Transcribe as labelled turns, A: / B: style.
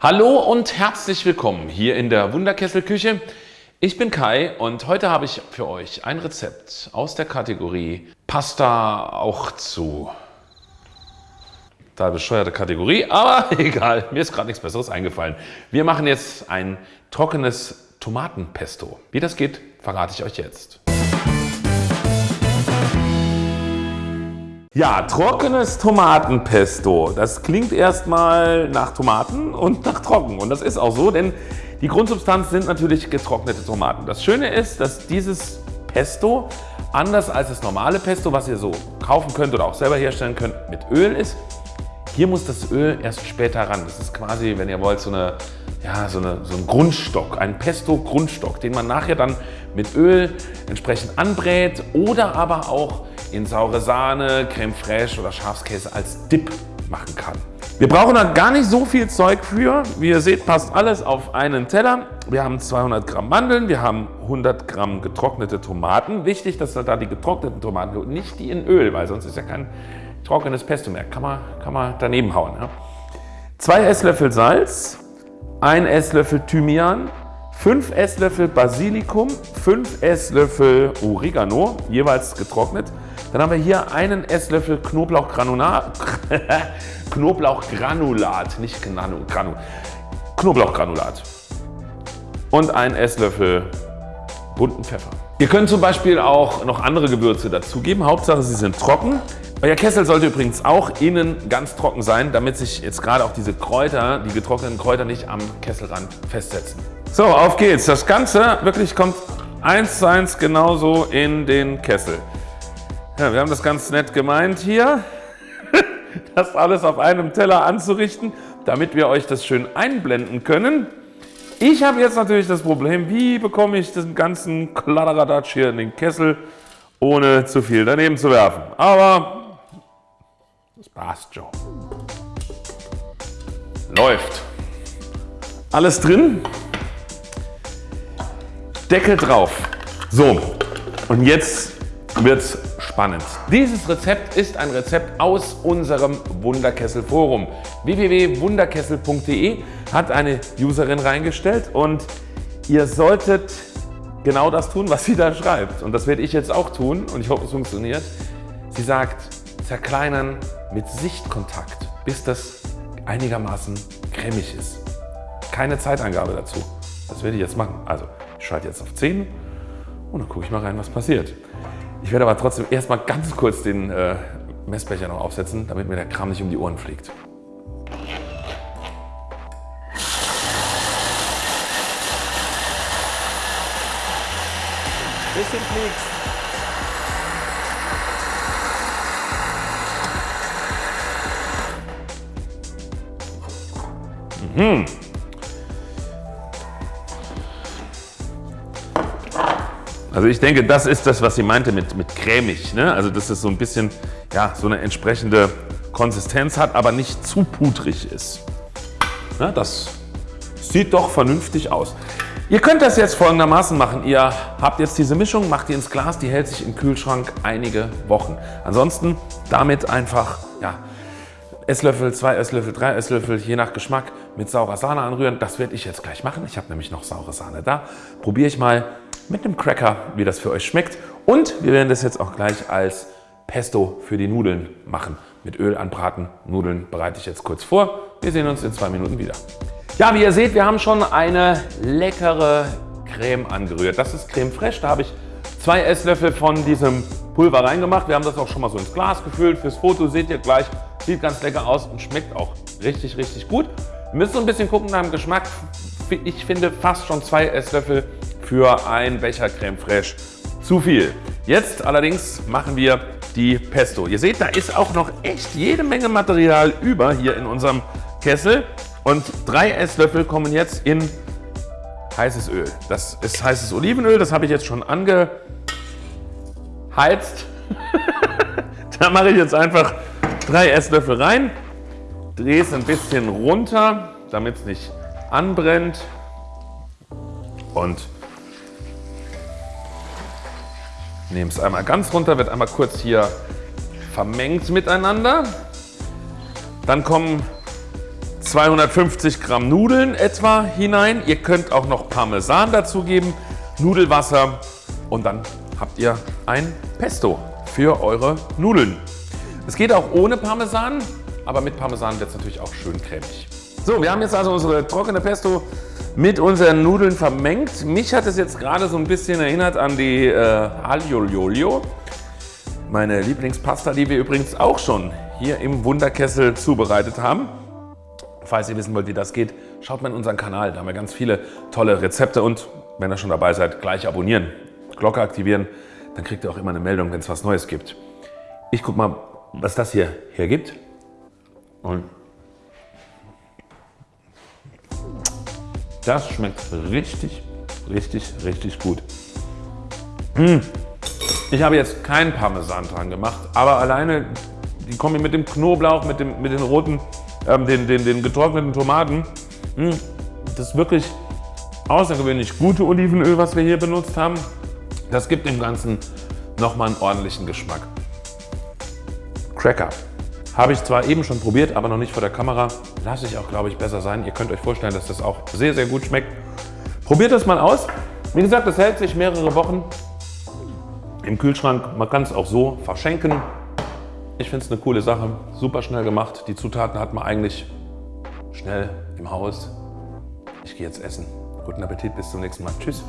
A: Hallo und herzlich willkommen hier in der Wunderkesselküche. Ich bin Kai und heute habe ich für euch ein Rezept aus der Kategorie Pasta auch zu. Da bescheuerte Kategorie, aber egal, mir ist gerade nichts Besseres eingefallen. Wir machen jetzt ein trockenes Tomatenpesto. Wie das geht, verrate ich euch jetzt. Ja, trockenes Tomatenpesto. Das klingt erstmal nach Tomaten und nach trocken. Und das ist auch so, denn die Grundsubstanz sind natürlich getrocknete Tomaten. Das Schöne ist, dass dieses Pesto anders als das normale Pesto, was ihr so kaufen könnt oder auch selber herstellen könnt, mit Öl ist. Hier muss das Öl erst später ran. Das ist quasi, wenn ihr wollt, so, eine, ja, so, eine, so ein Grundstock, ein Pesto-Grundstock, den man nachher dann mit Öl entsprechend anbrät oder aber auch in saure Sahne, Creme fraiche oder Schafskäse als Dip machen kann. Wir brauchen da gar nicht so viel Zeug für. Wie ihr seht, passt alles auf einen Teller. Wir haben 200 Gramm Mandeln, wir haben 100 Gramm getrocknete Tomaten. Wichtig, dass da die getrockneten Tomaten, nicht die in Öl, weil sonst ist ja kein trockenes Pesto mehr. Kann man, kann man daneben hauen. Ja. Zwei Esslöffel Salz, ein Esslöffel Thymian, 5 Esslöffel Basilikum, 5 Esslöffel Oregano, jeweils getrocknet, dann haben wir hier einen Esslöffel Knoblauchgranulat, Knoblauchgranulat, nicht Granu, Granu, Knoblauchgranulat und einen Esslöffel bunten Pfeffer. Ihr könnt zum Beispiel auch noch andere Gewürze dazugeben. Hauptsache sie sind trocken. Euer Kessel sollte übrigens auch innen ganz trocken sein, damit sich jetzt gerade auch diese Kräuter, die getrockneten Kräuter nicht am Kesselrand festsetzen. So, auf geht's. Das Ganze wirklich kommt eins zu eins genauso in den Kessel. Ja, wir haben das ganz nett gemeint hier, das alles auf einem Teller anzurichten, damit wir euch das schön einblenden können. Ich habe jetzt natürlich das Problem, wie bekomme ich den ganzen Kladderadatsch hier in den Kessel, ohne zu viel daneben zu werfen. Aber das passt schon. Läuft. Alles drin. Deckel drauf. So, und jetzt wird es spannend. Dieses Rezept ist ein Rezept aus unserem Wunderkessel Forum. www.wunderkessel.de hat eine Userin reingestellt und ihr solltet genau das tun, was sie da schreibt. Und das werde ich jetzt auch tun und ich hoffe, es funktioniert. Sie sagt, zerkleinern mit Sichtkontakt, bis das einigermaßen cremig ist. Keine Zeitangabe dazu. Das werde ich jetzt machen. Also, schalte jetzt auf 10 und dann gucke ich mal rein, was passiert. Ich werde aber trotzdem erstmal ganz kurz den äh, Messbecher noch aufsetzen, damit mir der Kram nicht um die Ohren fliegt. Bisschen fliegt. Mhm. Also ich denke, das ist das, was sie meinte mit, mit cremig. Ne? Also dass es so ein bisschen ja, so eine entsprechende Konsistenz hat, aber nicht zu pudrig ist. Ja, das sieht doch vernünftig aus. Ihr könnt das jetzt folgendermaßen machen. Ihr habt jetzt diese Mischung, macht die ins Glas, die hält sich im Kühlschrank einige Wochen. Ansonsten damit einfach ja, Esslöffel, zwei Esslöffel, drei Esslöffel, je nach Geschmack mit saurer Sahne anrühren. Das werde ich jetzt gleich machen. Ich habe nämlich noch saure Sahne da. Probiere ich mal mit einem Cracker, wie das für euch schmeckt. Und wir werden das jetzt auch gleich als Pesto für die Nudeln machen. Mit Öl anbraten. Nudeln bereite ich jetzt kurz vor. Wir sehen uns in zwei Minuten wieder. Ja, wie ihr seht, wir haben schon eine leckere Creme angerührt. Das ist Creme fraiche. Da habe ich zwei Esslöffel von diesem Pulver reingemacht. Wir haben das auch schon mal so ins Glas gefüllt. Fürs Foto seht ihr gleich. Sieht ganz lecker aus und schmeckt auch richtig, richtig gut. Wir müssen so ein bisschen gucken nach dem Geschmack. Ich finde fast schon zwei Esslöffel für ein Becher Creme Fraiche zu viel. Jetzt allerdings machen wir die Pesto. Ihr seht, da ist auch noch echt jede Menge Material über hier in unserem Kessel. Und drei Esslöffel kommen jetzt in heißes Öl. Das ist heißes Olivenöl, das habe ich jetzt schon angeheizt. da mache ich jetzt einfach drei Esslöffel rein, drehe es ein bisschen runter, damit es nicht anbrennt und Nehme es einmal ganz runter, wird einmal kurz hier vermengt miteinander. Dann kommen 250 Gramm Nudeln etwa hinein. Ihr könnt auch noch Parmesan dazugeben, Nudelwasser und dann habt ihr ein Pesto für eure Nudeln. Es geht auch ohne Parmesan, aber mit Parmesan wird es natürlich auch schön cremig. So, wir haben jetzt also unsere trockene Pesto mit unseren Nudeln vermengt. Mich hat es jetzt gerade so ein bisschen erinnert an die äh, Aglio. Meine Lieblingspasta, die wir übrigens auch schon hier im Wunderkessel zubereitet haben. Falls ihr wissen wollt, wie das geht, schaut mal in unseren Kanal. Da haben wir ganz viele tolle Rezepte und wenn ihr schon dabei seid, gleich abonnieren, Glocke aktivieren, dann kriegt ihr auch immer eine Meldung, wenn es was Neues gibt. Ich guck mal, was das hier hergibt. Und Das schmeckt richtig, richtig, richtig gut. Mmh. Ich habe jetzt keinen Parmesan dran gemacht, aber alleine die Kombi mit dem Knoblauch, mit, dem, mit den roten, ähm, den, den, den getrockneten Tomaten, mh, das ist wirklich außergewöhnlich gute Olivenöl, was wir hier benutzt haben. Das gibt dem Ganzen nochmal einen ordentlichen Geschmack. Cracker. Habe ich zwar eben schon probiert, aber noch nicht vor der Kamera. Lasse ich auch, glaube ich, besser sein. Ihr könnt euch vorstellen, dass das auch sehr, sehr gut schmeckt. Probiert das mal aus. Wie gesagt, das hält sich mehrere Wochen im Kühlschrank. Man kann es auch so verschenken. Ich finde es eine coole Sache. Super schnell gemacht. Die Zutaten hat man eigentlich schnell im Haus. Ich gehe jetzt essen. Guten Appetit, bis zum nächsten Mal. Tschüss.